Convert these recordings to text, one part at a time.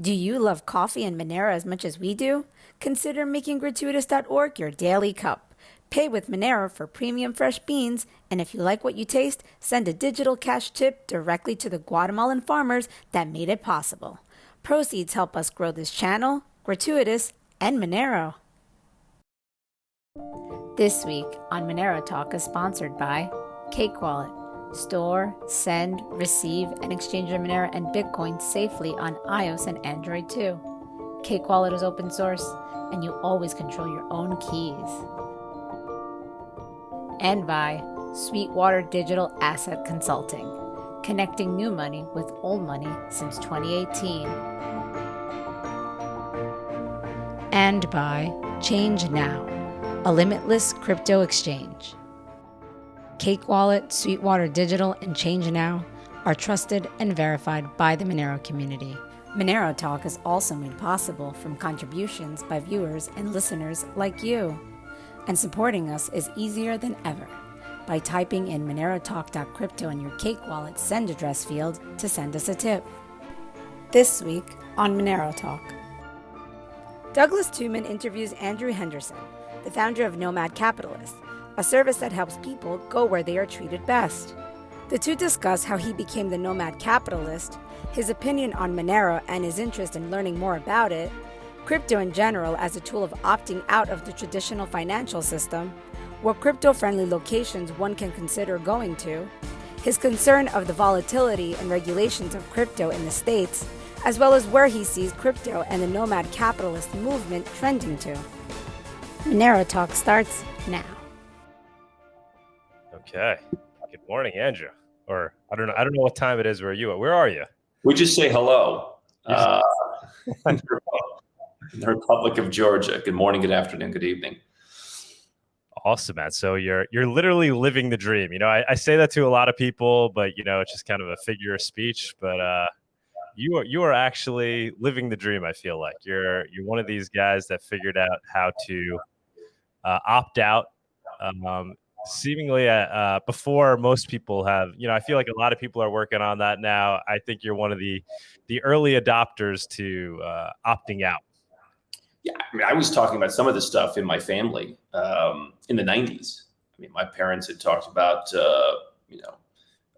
Do you love coffee and Monero as much as we do? Consider making gratuitas.org your daily cup. Pay with Monero for premium fresh beans, and if you like what you taste, send a digital cash tip directly to the Guatemalan farmers that made it possible. Proceeds help us grow this channel, Gratuitas, and Monero. This week on Monero Talk is sponsored by Cake Wallet. Store, send, receive, and exchange your Monero and Bitcoin safely on iOS and Android too. Cake Wallet is open source, and you always control your own keys. And by Sweetwater Digital Asset Consulting, connecting new money with old money since 2018. And by Change Now, a limitless crypto exchange. Cake Wallet, Sweetwater Digital, and Change Now are trusted and verified by the Monero community. Monero Talk is also made possible from contributions by viewers and listeners like you. And supporting us is easier than ever by typing in monerotalk.crypto in your Cake Wallet send address field to send us a tip. This week on Monero Talk. Douglas Tuman interviews Andrew Henderson, the founder of Nomad Capitalist, a service that helps people go where they are treated best. The two discuss how he became the nomad capitalist, his opinion on Monero and his interest in learning more about it, crypto in general as a tool of opting out of the traditional financial system, what crypto friendly locations one can consider going to, his concern of the volatility and regulations of crypto in the States, as well as where he sees crypto and the nomad capitalist movement trending to. Monero Talk starts now. Okay. Good morning, Andrew. Or I don't know. I don't know what time it is where are you are. Where are you? We just say hello. Uh, in the Republic of Georgia. Good morning, good afternoon, good evening. Awesome, man. So you're you're literally living the dream. You know, I, I say that to a lot of people, but you know, it's just kind of a figure of speech. But uh, you are you are actually living the dream. I feel like you're you're one of these guys that figured out how to uh, opt out um, seemingly uh, uh, before most people have you know i feel like a lot of people are working on that now. I think you're one of the the early adopters to uh, opting out. Yeah i mean i was talking about some of this stuff in my family um, in the 90s i mean my parents had talked about uh, you know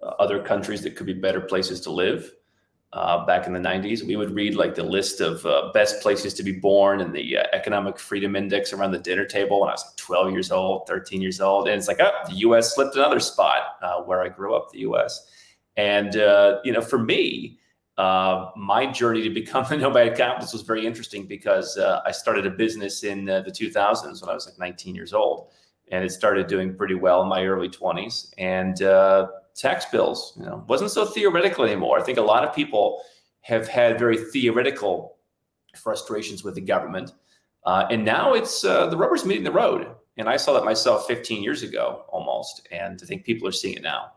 uh, other countries that could be better places to live uh, back in the 90s. We would read like the list of uh, best places to be born and the uh, economic freedom index around the dinner table when I was like 12 years old, 13 years old. And it's like, oh, the US slipped another spot uh, where I grew up, the US. And, uh, you know, for me, uh, my journey to become a nomad capitalist was very interesting because I started a business in the 2000s when I was like 19 years old. And it started doing pretty well in my early 20s. And tax bills. You know, wasn't so theoretical anymore. I think a lot of people have had very theoretical frustrations with the government, uh, and now it's uh, the rubber's meeting the road. And I saw that myself 15 years ago, almost, and I think people are seeing it now.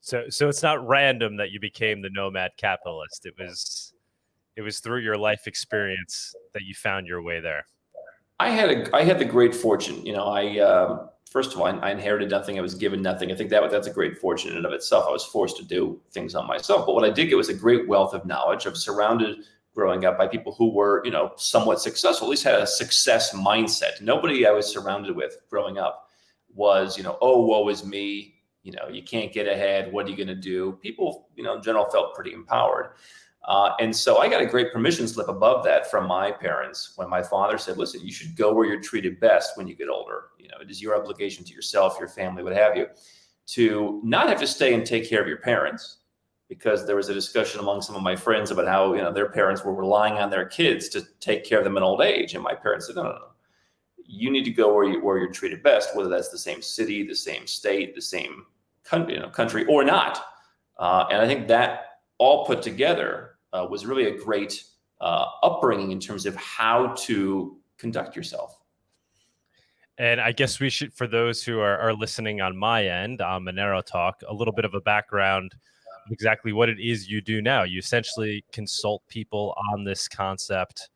So, so it's not random that you became the nomad capitalist. It was, it was through your life experience that you found your way there. I had a, I had the great fortune. You know, I. Um, first of all, I, inherited nothing. I was given nothing. I think that that's a great fortune in and of itself. I was forced to do things on myself. But what I did get was a great wealth of knowledge. I was surrounded growing up by people who were, you know, somewhat successful, at least had a success mindset. Nobody I was surrounded with growing up was, you know, oh, woe is me. You know, you can't get ahead. What are you going to do? People, you know, in general felt pretty empowered. Uh, and so I got a great permission slip above that from my parents when my father said, listen, you should go where you're treated best when you get older. You know, it is your obligation to yourself, your family, what have you, to not have to stay and take care of your parents. Because there was a discussion among some of my friends about how, you know, their parents were relying on their kids to take care of them in old age. And my parents said, no, no, no. You need to go where, you, where you're treated best, whether that's the same city, the same state, the same country, you know, country or not. Uh, and I think that all put together uh, was really a great uh, upbringing in terms of how to conduct yourself. And I guess we should, for those who are, are listening on my end on Monero Talk, a little bit of a background of exactly what it is you do now. You essentially consult people on this concept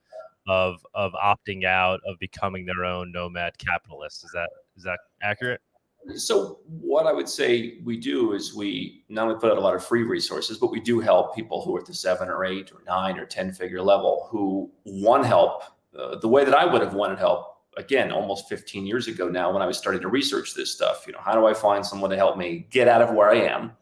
of of opting out, of becoming their own nomad capitalist. Is that is that accurate? So what I would say we do is we not only put out a lot of free resources, but we do help people who are at the seven or eight or nine or 10 figure level who want help uh, the way that I would have wanted help again, almost 15 years ago now when I was starting to research this stuff. You know, how do I find someone to help me get out of where I am,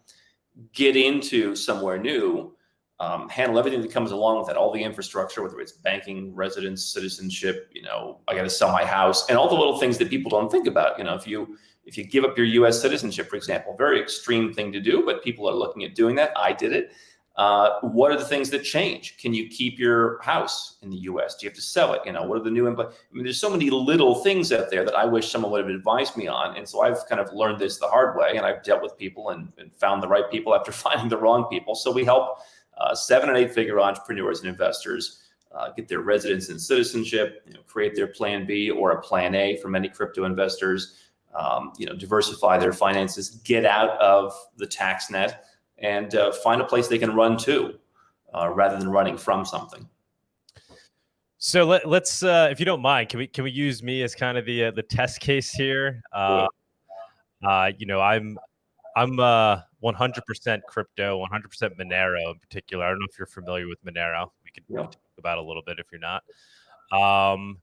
get into somewhere new, um, handle everything that comes along with that, all the infrastructure, whether it's banking, residence, citizenship, you know, I got to sell my house and all the little things that people don't think about. You know, if you, if you give up your US citizenship, for example, very extreme thing to do, but people are looking at doing that. I did it. Uh, what are the things that change? Can you keep your house in the U.S.? Do you have to sell it? You know, what are the new? Impl- I mean, there's so many little things out there that I wish someone would have advised me on, and so I've kind of learned this the hard way, and I've dealt with people and, and found the right people after finding the wrong people. So we help uh, seven and eight figure entrepreneurs and investors uh, get their residence and citizenship, you know, create their plan B or a plan A for many crypto investors. Um, you know, diversify their finances, get out of the tax net and uh, find a place they can run to uh, rather than running from something. So let, us uh, if you don't mind, can we can we use me as kind of the uh, the test case here? Uh, uh, you know, I'm I'm 100% crypto, 100% Monero in particular. I don't know if you're familiar with Monero. We could talk about a little bit if you're not. Um,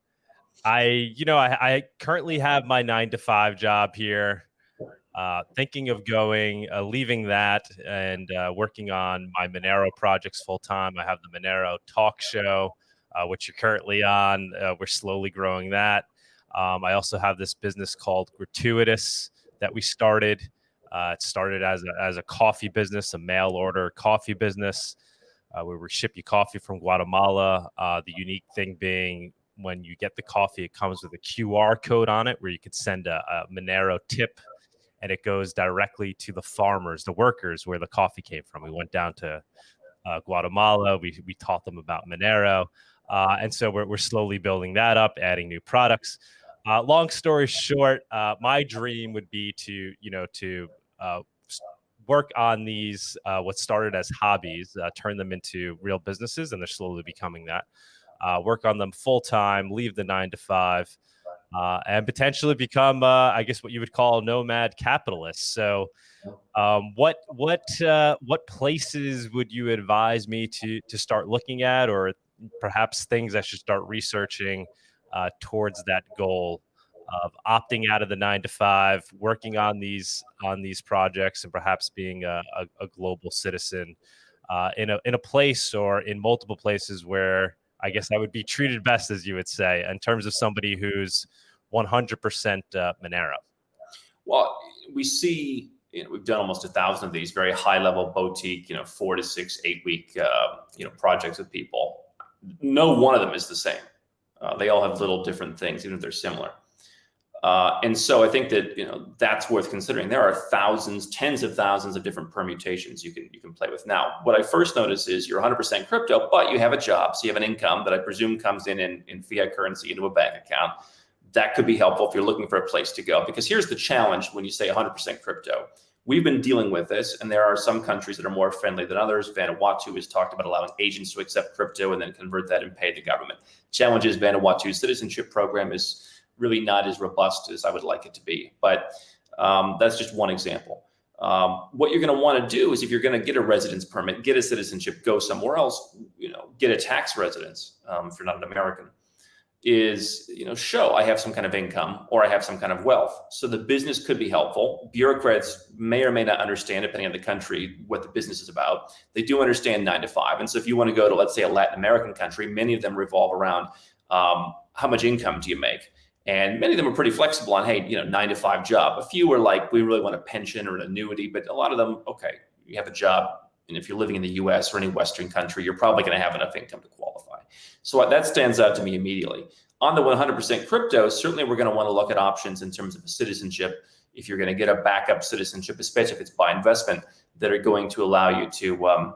I, you know, I, I currently have my nine to five job here. Uh, thinking of going, uh, leaving that, and uh, working on my Monero projects full time. I have the Monero talk show, uh, which you're currently on. Uh, we're slowly growing that. Um, I also have this business called Gratuitas that we started. It started as a, as a coffee business, a mail order coffee business, where we ship you coffee from Guatemala. the unique thing being when you get the coffee, it comes with a QR code on it where you could send a, a Monero tip and it goes directly to the farmers, the workers where the coffee came from. We went down to uh, Guatemala. We, we taught them about Monero. Uh, and so we're, we're slowly building that up, adding new products. Uh, long story short, uh, my dream would be to, you know, to uh, work on these, uh, what started as hobbies, turn them into real businesses, and they're slowly becoming that. work on them full time, leave the nine to five, uh, and potentially become, uh, I guess, what you would call nomad capitalists. So, um, what what uh, what places would you advise me to to start looking at, or perhaps things I should start researching uh, towards that goal of opting out of the nine to five, working on these on these projects, and perhaps being a, a, a global citizen uh, in a in a place or in multiple places where I guess I would be treated best, as you would say, in terms of somebody who's 100% uh, Monero? Well, we see you know, we've done almost a thousand of these very high level boutique, you know, four to six, eight week, uh, you know, projects with people. No one of them is the same. Uh, they all have little different things, even if they're similar. Uh, and so I think that you know that's worth considering. There are thousands, tens of thousands of different permutations you can you can play with. Now, what I first notice is you're 100% crypto, but you have a job, so you have an income that I presume comes in in, in fiat currency into a bank account that could be helpful if you're looking for a place to go. Because here's the challenge when you say 100% crypto. We've been dealing with this, and there are some countries that are more friendly than others. Vanuatu has talked about allowing agents to accept crypto and then convert that and pay the government. Challenge is Vanuatu's citizenship program is really not as robust as I would like it to be. But um, that's just one example. Um, what you're going to want to do is if you're going to get a residence permit, get a citizenship, go somewhere else, you know, get a tax residence um, if you're not an American is you know show i have some kind of income or i have some kind of wealth. So the business could be helpful. Bureaucrats may or may not understand depending on the country what the business is about. They do understand nine to five. And so if you want to go to let's say a latin american country many of them revolve around um, how much income do you make? And many of them are pretty flexible on hey you know nine to five job. A few are like we really want a pension or an annuity but a lot of them okay you have a job. And if you're living in the us or any western country you're probably going to have enough income to qualify so that stands out to me immediately. On the 100% crypto, certainly we're going to want to look at options in terms of citizenship. If you're going to get a backup citizenship, especially if it's by investment, that are going to allow you to um,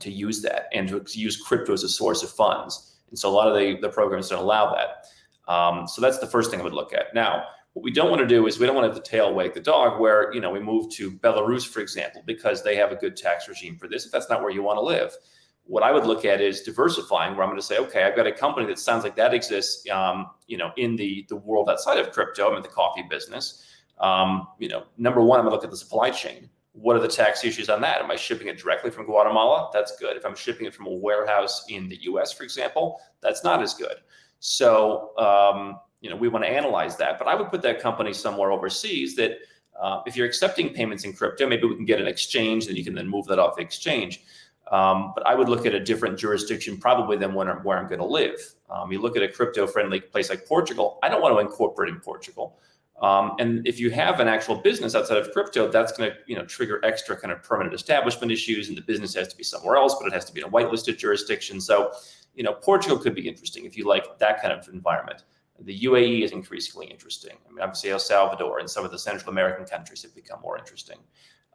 to use that and to use crypto as a source of funds. And so a lot of the, the programs don't allow that. Um, so that's the first thing I would look at. Now, what we don't want to do is we don't want to have the tail wag the dog where, you know, we move to Belarus, for example, because they have a good tax regime for this. If that's not where you want to live, what I would look at is diversifying, where I'm going to say, okay, I've got a company that sounds like that exists, um, you know, in the the world outside of crypto. I'm in the coffee business. Um, you know, number one, I'm gonna look at the supply chain. What are the tax issues on that? Am I shipping it directly from Guatemala? That's good. If I'm shipping it from a warehouse in the U.S., for example, that's not as good. So, um, you know, we want to analyze that. But I would put that company somewhere overseas that uh, if you're accepting payments in crypto, maybe we can get an exchange, and you can then move that off the exchange. Um, but I would look at a different jurisdiction probably than where I'm, where I'm going to live. Um, you look at a crypto-friendly place like Portugal. I don't want to incorporate in Portugal. Um, and if you have an actual business outside of crypto, that's going to you know trigger extra kind of permanent establishment issues, and the business has to be somewhere else, but it has to be in a whitelisted jurisdiction. So, you know, Portugal could be interesting if you like that kind of environment. The UAE is increasingly interesting. I mean, obviously El Salvador and some of the Central American countries have become more interesting.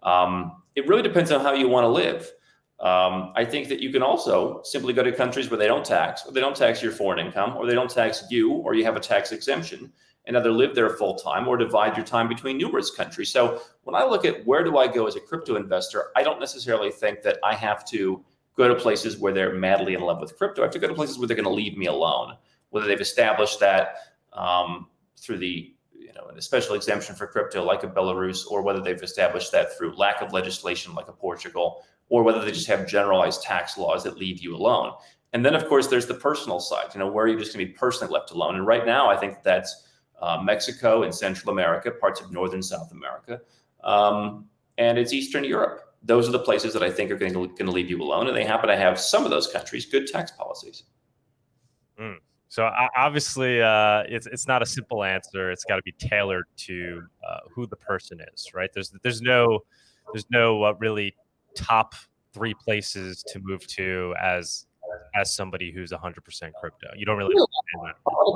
Um, it really depends on how you want to live. Um, I think that you can also simply go to countries where they don't tax, or they don't tax your foreign income, or they don't tax you, or you have a tax exemption, and either live there full time or divide your time between numerous countries. So when I look at where do I go as a crypto investor, I don't necessarily think that I have to go to places where they're madly in love with crypto. I have to go to places where they're going to leave me alone, whether they've established that um, through the you know a special exemption for crypto like a Belarus, or whether they've established that through lack of legislation like a Portugal, or whether they just have generalized tax laws that leave you alone. And then, of course, there's the personal side. You know, where are you just going to be personally left alone? And right now, I think that's uh, Mexico and Central America, parts of Northern South America, um, and it's Eastern Europe. Those are the places that I think are going to, going to leave you alone, and they happen to have some of those countries good tax policies. Mm. So obviously, uh, it's it's not a simple answer. It's got to be tailored to uh, who the person is, right? There's there's no there's no uh, really top three places to move to as as somebody who's 100% crypto. You don't really.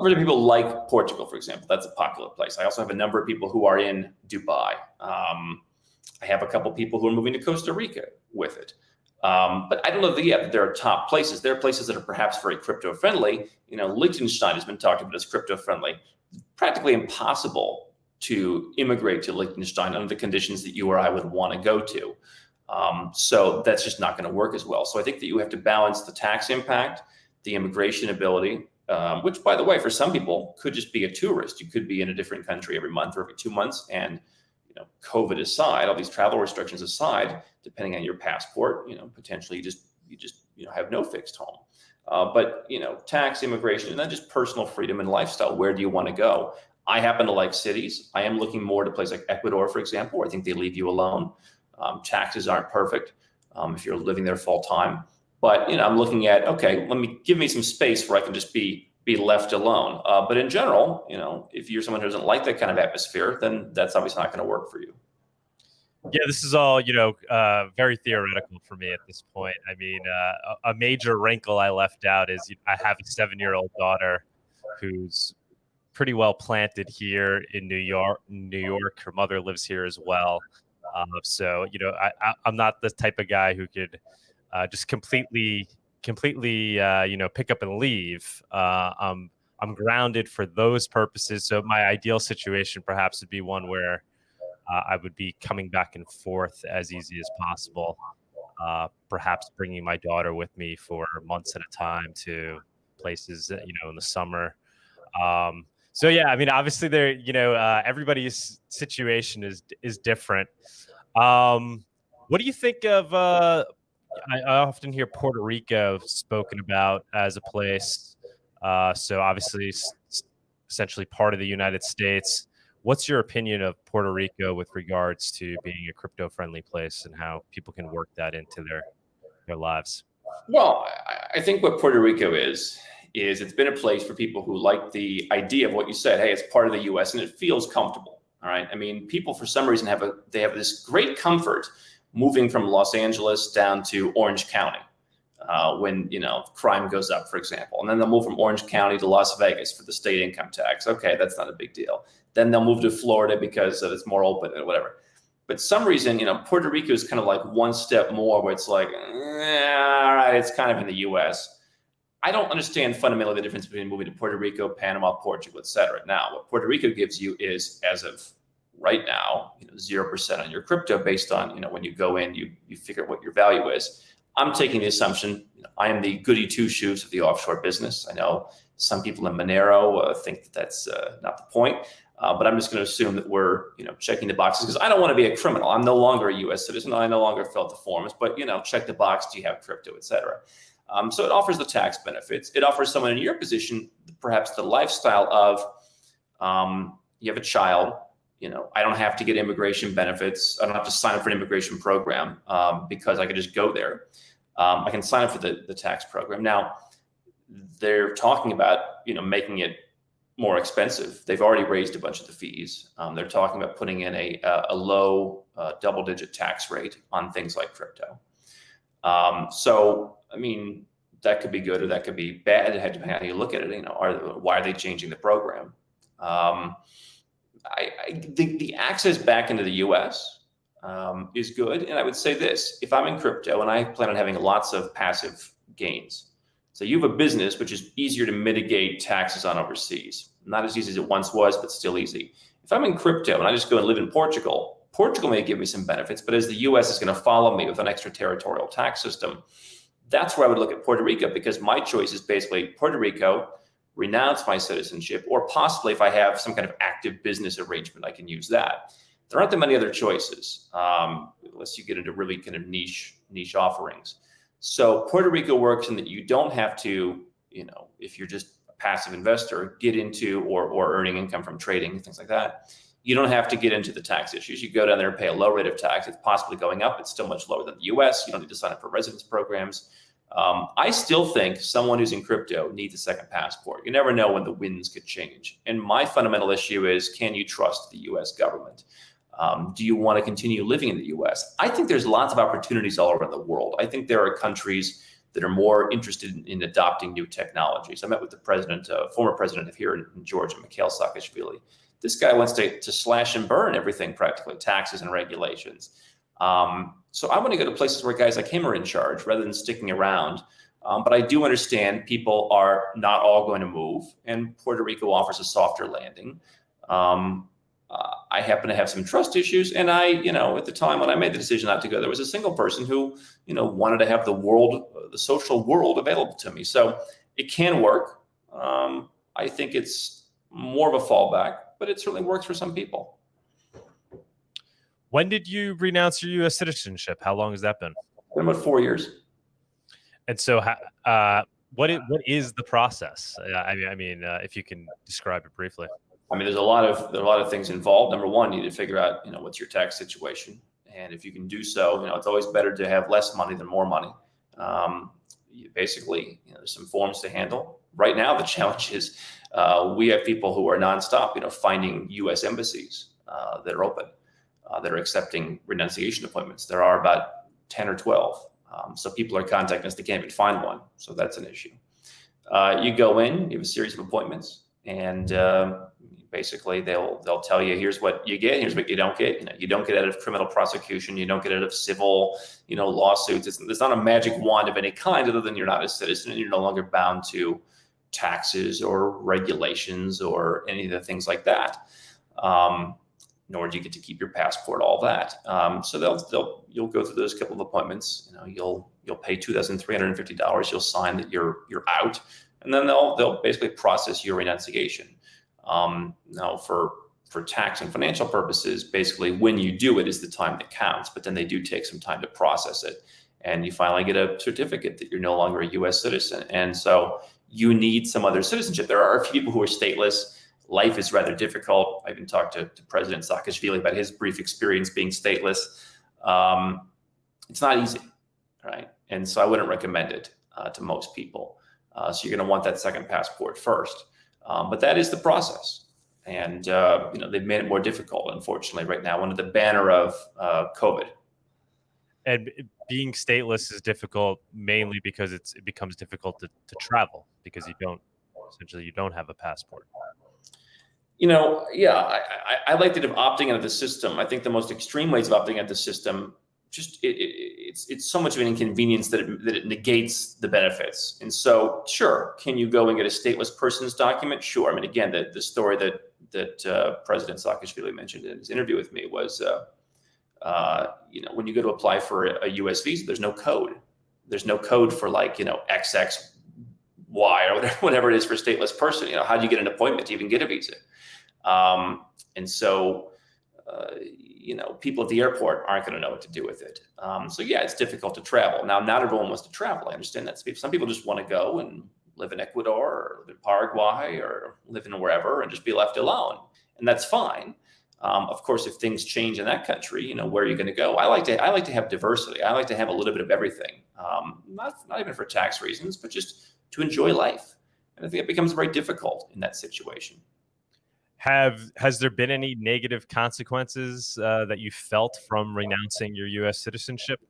Really, people like Portugal, for example. That's a popular place. I also have a number of people who are in Dubai. Um, I have a couple people who are moving to Costa Rica with it. Um, but I don't know that yet there are top places. There are places that are perhaps very crypto friendly. You know, Liechtenstein has been talked about as crypto friendly. Practically impossible to immigrate to Liechtenstein under the conditions that you or I would want to go to. Um, so that's just not going to work as well. So I think that you have to balance the tax impact, the immigration ability, um, which, by the way, for some people could just be a tourist. You could be in a different country every month or every two months, and you know, COVID aside, all these travel restrictions aside, depending on your passport, you know, potentially you just you just you know have no fixed home. Uh, but you know, tax, immigration, and then just personal freedom and lifestyle. Where do you want to go? I happen to like cities. I am looking more to places like Ecuador, for example. I think they leave you alone. Um, taxes aren't perfect um, if you're living there full time. But you know, I'm looking at okay, let me give me some space where I can just be be left alone. Uh, but in general, you know, if you're someone who doesn't like that kind of atmosphere, then that's obviously not going to work for you. Yeah, this is all you know, uh, very theoretical for me at this point. I mean, uh, a major wrinkle I left out is I have a seven-year-old daughter who's pretty well planted here in New York. New York, her mother lives here as well. Uh, so you know, I, am not the type of guy who could uh, just completely, completely, uh, you know, pick up and leave. Uh, I'm I'm grounded for those purposes. So my ideal situation perhaps would be one where uh, I would be coming back and forth as easy as possible. Uh, perhaps bringing my daughter with me for months at a time to places, you know, in the summer. Um, so yeah, I mean, obviously, there, you know, uh, everybody's situation is is different. Um, what do you think of? Uh, I, I, often hear Puerto Rico spoken about as a place. Uh, so obviously, s- essentially part of the United States. What's your opinion of Puerto Rico with regards to being a crypto-friendly place and how people can work that into their their lives? Well, I think what Puerto Rico is is it's been a place for people who like the idea of what you said. Hey, it's part of the U.S. and it feels comfortable. All right. I mean, people for some reason have a they have this great comfort moving from Los Angeles down to Orange County uh, when you know crime goes up, for example, and then they'll move from Orange County to Las Vegas for the state income tax. Okay, that's not a big deal. Then they'll move to Florida because it's more open and whatever. But some reason, you know, Puerto Rico is kind of like one step more, where it's like, eh, all right, it's kind of in the U.S. I don't understand fundamentally the difference between moving to Puerto Rico, Panama, Portugal, et cetera. Now, what Puerto Rico gives you is, as of right now, you know, zero percent on your crypto based on, you know, when you go in, you you figure out what your value is. I'm taking the assumption you know, I am the goody two shoes of the offshore business. I know some people in Monero uh, think that that's uh, not the point. Uh, but I'm just going to assume that we're, you know, checking the boxes because I don't want to be a criminal. I'm no longer a U.S. citizen. I no longer fill the forms, but you know, check the box. Do you have crypto, et cetera? Um, so it offers the tax benefits. It offers someone in your position perhaps the lifestyle of um, you have a child. You know, I don't have to get immigration benefits. I don't have to sign up for an immigration program um, because I can just go there. Um, I can sign up for the, the tax program. Now, they're talking about you know making it more expensive. They've already raised a bunch of the fees. Um, they're talking about putting in a, a low uh, double digit tax rate on things like crypto. Um, so, I mean, that could be good or that could be bad. Depending on how you look at it, you know, are why are they changing the program? Um, I, I the, the access back into the U.S. Um, is good, and I would say this: if I'm in crypto and I plan on having lots of passive gains, so you have a business which is easier to mitigate taxes on overseas. Not as easy as it once was, but still easy. If I'm in crypto and I just go and live in Portugal, Portugal may give me some benefits, but as the US is going to follow me with an extraterritorial tax system, that's where I would look at Puerto Rico because my choice is basically Puerto Rico, renounce my citizenship, or possibly if I have some kind of active business arrangement, I can use that. There aren't that many other choices um, unless you get into really kind of niche niche offerings. So Puerto Rico works in that you don't have to, you know, if you're just a passive investor, get into or, or earning income from trading, things like that. You don't have to get into the tax issues. You go down there and pay a low rate of tax. It's possibly going up. It's still much lower than the US. You don't need to sign up for residence programs. Um, I still think someone who's in crypto needs a second passport. You never know when the winds could change. And my fundamental issue is can you trust the US government? Um, do you want to continue living in the US? I think there's lots of opportunities all around the world. I think there are countries that are more interested in, in adopting new technologies. I met with the president, uh, former president of here in, in Georgia, Mikhail Saakashvili. This guy wants to, to slash and burn everything practically, taxes and regulations. Um, so I want to go to places where guys like him are in charge rather than sticking around. Um, but I do understand people are not all going to move, and Puerto Rico offers a softer landing. Um, uh, I happen to have some trust issues. And I, you know, at the time when I made the decision not to go, there was a single person who, you know, wanted to have the world, the social world available to me. So it can work. Um, I think it's more of a fallback, but it certainly works for some people. When did you renounce your U.S. citizenship? How long has that been? Been about four years. And so, uh, what is, what is the process? I mean, I mean, uh, if you can describe it briefly. I mean, there's a lot of there are a lot of things involved. Number one, you need to figure out, you know, what's your tax situation, and if you can do so, you know, it's always better to have less money than more money. Um, basically, you know, there's some forms to handle. Right now, the challenge is uh, we have people who are nonstop, you know, finding U.S. embassies uh, that are open, uh, that are accepting renunciation appointments. There are about ten or twelve. Um, so people are contacting us; they can't even find one. So that's an issue. Uh, you go in, you have a series of appointments, and um, basically they'll they'll tell you here's what you get here's what you don't get. You know you don't get out of criminal prosecution you don't get out of civil you know lawsuits. It's, it's not a magic wand of any kind other than you're not a citizen and you're no longer bound to taxes or regulations or any of the things like that. Um, nor do you get to keep your passport all that. Um, so they'll they'll you'll go through those couple of appointments you know you'll you'll pay $2350 you'll sign that you're you're out and then they'll they'll basically process your renunciation um, now, for for tax and financial purposes, basically when you do it is the time that counts, but then they do take some time to process it. And you finally get a certificate that you're no longer a US citizen. And so you need some other citizenship. There are a few people who are stateless. Life is rather difficult. I even talked to, to President Saakashvili about his brief experience being stateless. Um, it's not easy, right? And so I wouldn't recommend it uh, to most people. Uh, so you're going to want that second passport first. Um, but that is the process. And, uh, you know, they've made it more difficult, unfortunately, right now, under the banner of uh, COVID. And being stateless is difficult mainly because it's, it becomes difficult to, to travel because you don't, essentially, you don't have a passport. You know, yeah, I, I, I like that of opting out of the system. I think the most extreme ways of opting out of the system just it, it, it's it's so much of an inconvenience that it, that it negates the benefits. And so, sure, can you go and get a stateless person's document? Sure. I mean, again, the the story that that uh, President Saakashvili mentioned in his interview with me was, uh, uh, you know, when you go to apply for a, a, U.S. visa, there's no code. There's no code for like you know XXY or whatever, whatever it is for stateless person. You know, how do you get an appointment to even get a visa? Um, and so, uh, you know, people at the airport aren't going to know what to do with it. Um, so yeah, it's difficult to travel. Now, not everyone wants to travel. I understand that. Some people just want to go and live in Ecuador or live in Paraguay or live in wherever and just be left alone. And that's fine. Um, of course, if things change in that country, you know, where are you going to go? I like to I like to have diversity. I like to have a little bit of everything. Um, not not even for tax reasons, but just to enjoy life. And I think it becomes very difficult in that situation. Have has there been any negative consequences uh, that you felt from renouncing your U.S. citizenship?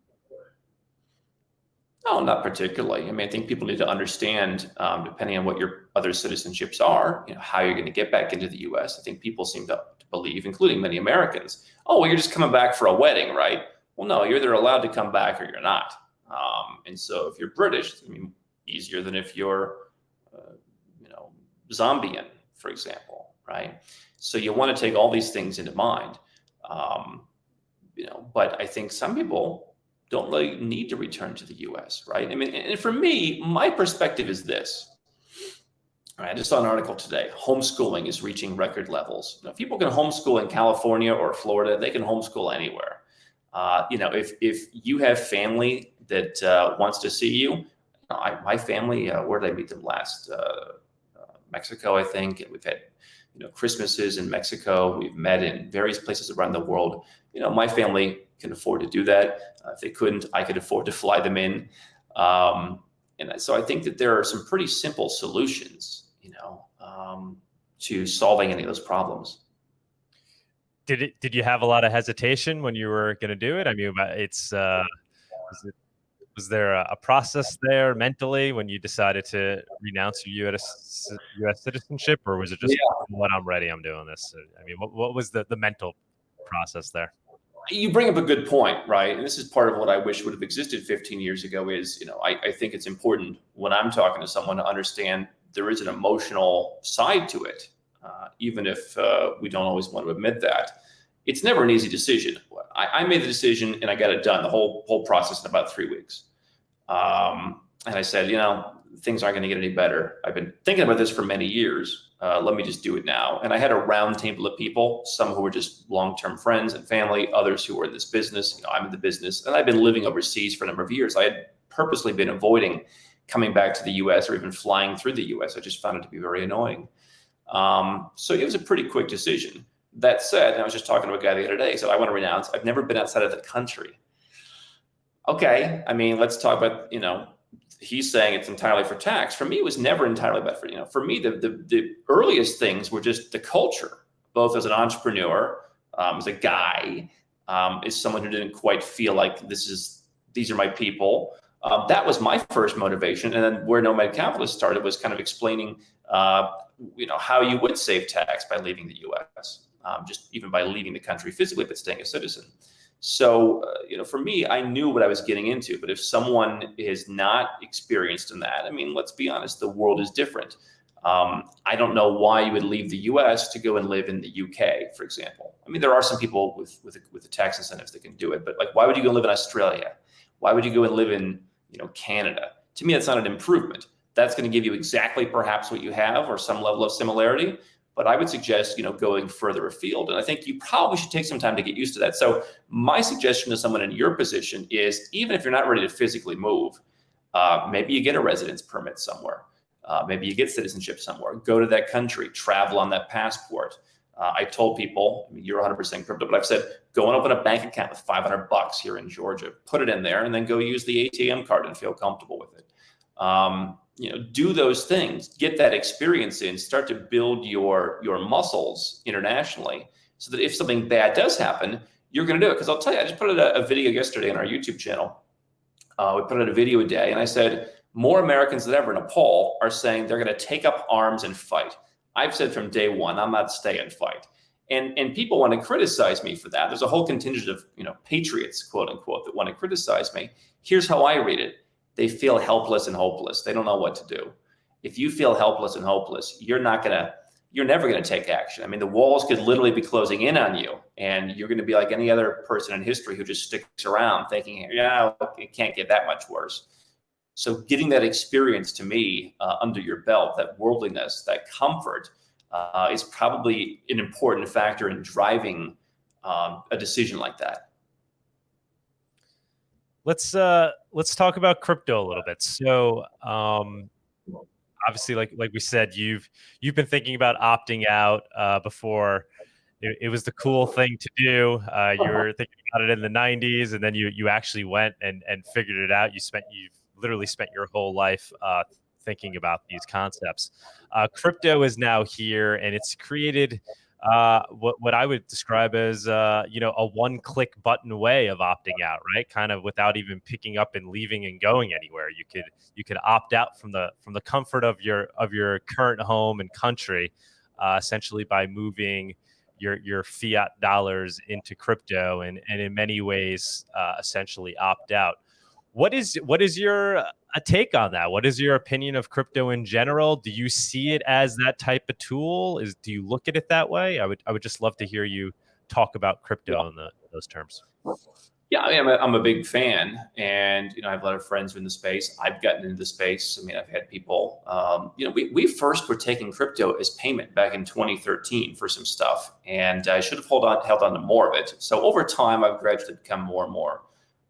No, not particularly. I mean, I think people need to understand, um, depending on what your other citizenships are, you know, how you're going to get back into the U.S. I think people seem to, to believe, including many Americans, oh, well, you're just coming back for a wedding, right? Well, no, you're either allowed to come back or you're not. Um, and so, if you're British, I mean, easier than if you're, uh, you know, Zambian, for example, right? So you want to take all these things into mind. Um, you know, but I think some people don't really need to return to the US, right? I mean, and for me, my perspective is this. Right, I just saw an article today. Homeschooling is reaching record levels. If people can homeschool in California or Florida, they can homeschool anywhere. Uh, you know, if if you have family that uh, wants to see you, I, my family, uh, where did I meet them last? Uh, uh, Mexico, I think. We've had you know Christmases in Mexico. We've met in various places around the world. You know, my family can afford to do that. Uh, if they couldn't, I could afford to fly them in. Um, and so I think that there are some pretty simple solutions, you know, um, to solving any of those problems. Did it? Did you have a lot of hesitation when you were going to do it? I mean, it's uh, it, was there a, a, process there mentally when you decided to renounce your U.S. U.S. citizenship, or was it just yeah. when I'm ready, I'm doing this? I mean, what, what was the the mental process there? you bring up a good point, right? And this is part of what I wish would have existed 15 years ago. Is you know, I, I think it's important when I'm talking to someone to understand there is an emotional side to it, uh, even if uh, we don't always want to admit that. It's never an easy decision. I, I, made the decision and I got it done. The whole whole process in about three weeks. Um, and I said, you know, things aren't going to get any better. I've been thinking about this for many years. Uh, let me just do it now. And I had a round table of people, some who were just long-term friends and family, others who were in this business. You know, I'm in the business, and I've been living overseas for a number of years. I had purposely been avoiding coming back to the U.S. or even flying through the U.S. I just found it to be very annoying. Um, so it was a pretty quick decision. That said, I was just talking to a guy the other day. He said, "I want to renounce. I've never been outside of the country." Okay, I mean, let's talk about you know he's saying it's entirely for tax. For me, it was never entirely about for you know. For me, the the, the earliest things were just the culture, both as an entrepreneur, um, as a guy, um, as someone who didn't quite feel like this is these are my people. Um, that was my first motivation, and then where Nomad Capitalist started was kind of explaining, uh, you know, how you would save tax by leaving the U.S. Um, just even by leaving the country physically, but staying a citizen. So, uh, you know, for me, I knew what I was getting into. But if someone is not experienced in that, I mean, let's be honest, the world is different. Um, I don't know why you would leave the U.S. to go and live in the U.K., for example. I mean, there are some people with with with the tax incentives that can do it, but like, why would you go live in Australia? Why would you go and live in you know Canada? To me, that's not an improvement. That's going to give you exactly perhaps what you have or some level of similarity, but I would suggest, you know, going further afield. And I think you probably should take some time to get used to that. So my suggestion to someone in your position is even if you're not ready to physically move, uh, maybe you get a residence permit somewhere. Uh, maybe you get citizenship somewhere. Go to that country, travel on that passport. Uh, I told people, I mean, you're 100% crypto, but I've said, go and open a bank account with 500 bucks here in Georgia, put it in there, and then go use the ATM card and feel comfortable with it. Um, you know do those things get that experience in start to build your your muscles internationally so that if something bad does happen you're going to do it. Because i'll tell you i just put out a, a, video yesterday on our youtube channel. Uh, we put out a video a day and i said more americans than ever in a poll are saying they're going to take up arms and fight. I've said from day one i'm not stay and fight. And and people want to criticize me for that. There's a whole contingent of you know patriots quote unquote that want to criticize me. Here's how i read it they feel helpless and hopeless. They don't know what to do. If you feel helpless and hopeless, you're not going to, you're never going to take action. I mean, the walls could literally be closing in on you, and you're going to be like any other person in history who just sticks around thinking, yeah, it can't get that much worse. So, getting that experience to me uh, under your belt, that worldliness, that comfort, uh, is probably an important factor in driving um, a decision like that. Let's uh, let's talk about crypto a little bit. So, um, obviously, like like we said, you've you've been thinking about opting out uh, before. It, it, was the cool thing to do. Uh, you were thinking about it in the '90s, and then you you actually went and and figured it out. You spent you've literally spent your whole life uh, thinking about these concepts. Uh, crypto is now here, and it's created uh, what what I would describe as uh, you know a one click button way of opting out, right? Kind of without even picking up and leaving and going anywhere. You could you could opt out from the from the comfort of your of your current home and country, uh, essentially by moving your your fiat dollars into crypto, and and in many ways uh, essentially opt out. What is what is your a take on that? What is your opinion of crypto in general? Do you see it as that type of tool? Is do you look at it that way? I would I would just love to hear you talk about crypto yeah. in the, those terms. Yeah, I mean, I'm a, I'm a big fan, and you know, I have a lot of friends in the space. I've gotten into the space. I mean, I've had people. Um, you know, we we first were taking crypto as payment back in 2013 for some stuff, and I should have held on held on to more of it. So over time, I've gradually become more and more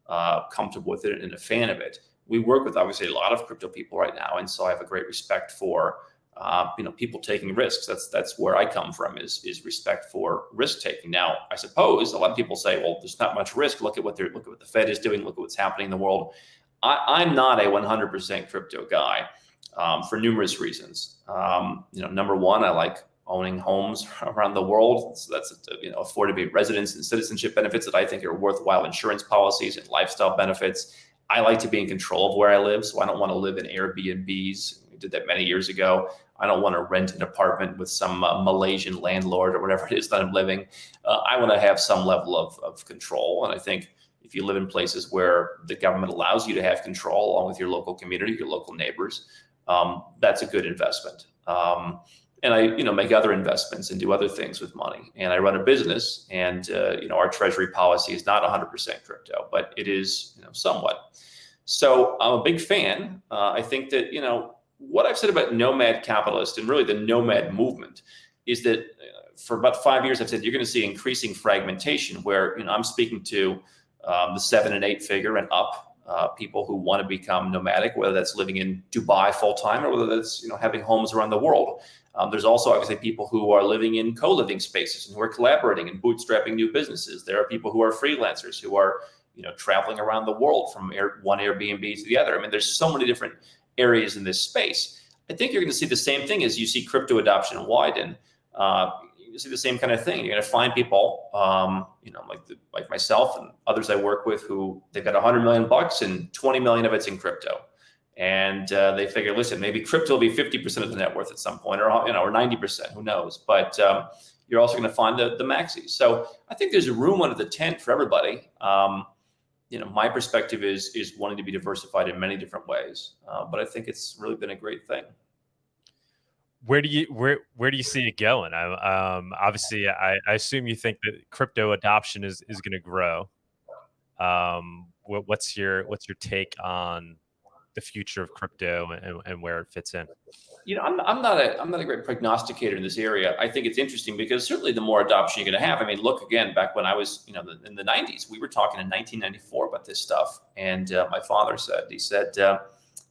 uh, comfortable with it and a fan of it. We work with obviously a lot of crypto people right now, and so I have a great respect for uh, you know people taking risks. That's that's where I come from is is respect for risk taking. Now, I suppose a lot of people say, well, there's not much risk. Look at what they're look at what the Fed is doing. Look at what's happening in the world. I, am not a 100% crypto guy um, for numerous reasons. Um, you know, number one, I like owning homes around the world. So that's you know affordable residence and citizenship benefits that I think are worthwhile insurance policies and lifestyle benefits. I like to be in control of where I live, so I don't want to live in Airbnbs. We did that many years ago. I don't want to rent an apartment with some uh, Malaysian landlord or whatever it is that I'm living. Uh, I want to have some level of, of control, and I think if you live in places where the government allows you to have control along with your local community, your local neighbors, um, that's a good investment. Um, and I, you know, make other investments and do other things with money. And I run a business, and uh, you know, our treasury policy is not 100% crypto, but it is, you know, somewhat. So I'm a big fan. Uh, I think that you know what I've said about nomad capitalist and really the nomad movement is that uh, for about five years I've said you're going to see increasing fragmentation, where you know I'm speaking to um, the seven and eight figure and up uh, people who want to become nomadic, whether that's living in Dubai full time or whether that's you know having homes around the world. Um, there's also obviously people who are living in co-living spaces and who are collaborating and bootstrapping new businesses. There are people who are freelancers who are you know traveling around the world from air, one Airbnb to the other. I mean, there's so many different areas in this space. I think you're going to see the same thing as you see crypto adoption widen. Uh, you see the same kind of thing. You're going to find people, um, you know, like the, like myself and others I work with, who they've got 100 million bucks and 20 million of it's in crypto, and uh, they figure, listen, maybe crypto will be 50% of the net worth at some point, or you know, or 90%, who knows? But um, you're also going to find the the maxis. So I think there's a room under the tent for everybody. Um, you know, my perspective is is wanting to be diversified in many different ways, uh, but I think it's really been a great thing where do you where where do you see it going? I, um, obviously, I, I assume you think that crypto adoption is is going to grow. Um, what, what's your what's your take on the future of crypto and, and where it fits in? You know, I'm, I'm not a I'm not a great prognosticator in this area. I think it's interesting because certainly the more adoption you're going to have. I mean, look again back when I was you know in the 90s, we were talking in 1994 about this stuff, and uh, my father said he said. Uh,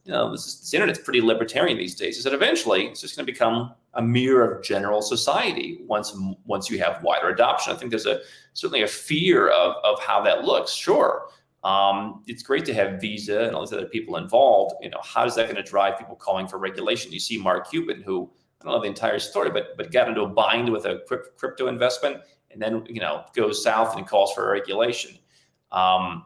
you know, this, internet's pretty libertarian these days. Is that eventually it's just going to become a mirror of general society once once you have wider adoption. I think there's a certainly a fear of of how that looks. Sure, um, it's great to have Visa and all these other people involved. You know, how is that going to drive people calling for regulation? You see Mark Cuban, who I don't know the entire story, but but got into a bind with a crypto investment, and then you know goes south and calls for regulation. Um,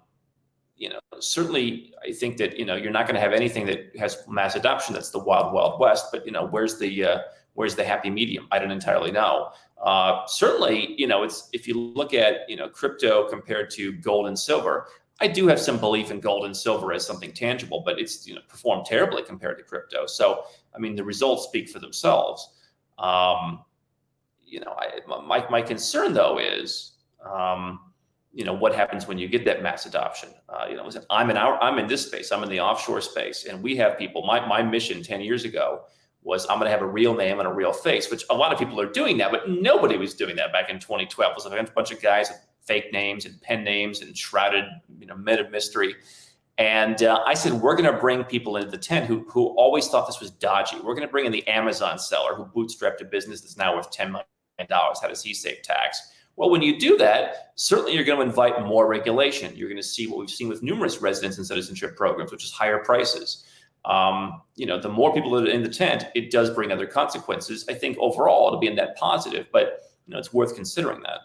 you know, certainly I think that, you know, you're not going to have anything that has mass adoption. That's the wild, wild west. But, you know, where's the, uh, where's the happy medium? I don't entirely know. Uh, certainly, you know, it's, if you look at, you know, crypto compared to gold and silver, I do have some belief in gold and silver as something tangible, but it's, you know, performed terribly compared to crypto. So, I mean, the results speak for themselves. Um, you know, I, my, my concern though is, um, you know what happens when you get that mass adoption uh, you know i'm in our i'm in this space i'm in the offshore space and we have people my, my mission 10 years ago was I'm going to have a real name and a real face, which a lot of people are doing now, but nobody was doing that back in 2012. It was a bunch of guys with fake names and pen names and shrouded, you know, of mystery. And uh, I said, we're going to bring people into the tent who, who always thought this was dodgy. We're going to bring in the Amazon seller who bootstrapped a business that's now worth $10 million. How does he save tax? Well, when you do that, certainly you're going to invite more regulation. You're going to see what we've seen with numerous residence and citizenship programs, which is higher prices. Um, you know, the more people that are in the tent, it does bring other consequences. I think overall it'll be a net positive, but you know, it's worth considering that.